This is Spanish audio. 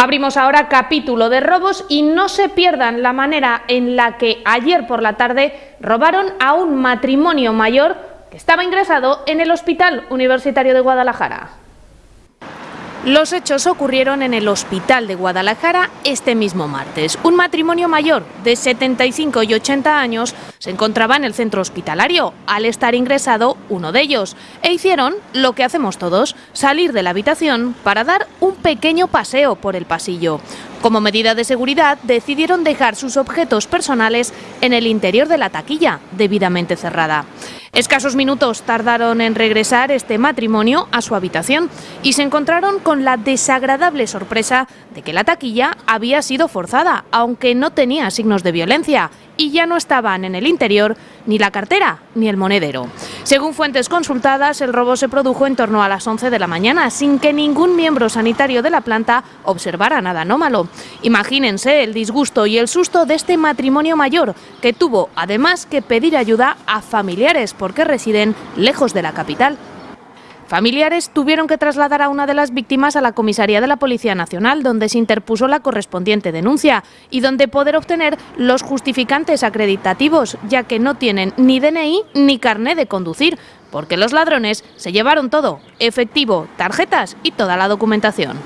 Abrimos ahora capítulo de robos y no se pierdan la manera en la que ayer por la tarde robaron a un matrimonio mayor que estaba ingresado en el Hospital Universitario de Guadalajara. Los hechos ocurrieron en el Hospital de Guadalajara este mismo martes. Un matrimonio mayor de 75 y 80 años se encontraba en el centro hospitalario, al estar ingresado uno de ellos, e hicieron lo que hacemos todos, salir de la habitación para dar un pequeño paseo por el pasillo. Como medida de seguridad, decidieron dejar sus objetos personales en el interior de la taquilla, debidamente cerrada. Escasos minutos tardaron en regresar este matrimonio a su habitación y se encontraron con la desagradable sorpresa de que la taquilla había sido forzada, aunque no tenía signos de violencia, y ya no estaban en el interior ni la cartera ni el monedero. Según fuentes consultadas, el robo se produjo en torno a las 11 de la mañana, sin que ningún miembro sanitario de la planta observara nada anómalo. Imagínense el disgusto y el susto de este matrimonio mayor, que tuvo además que pedir ayuda a familiares porque residen lejos de la capital. Familiares tuvieron que trasladar a una de las víctimas a la comisaría de la Policía Nacional, donde se interpuso la correspondiente denuncia y donde poder obtener los justificantes acreditativos, ya que no tienen ni DNI ni carné de conducir, porque los ladrones se llevaron todo, efectivo, tarjetas y toda la documentación.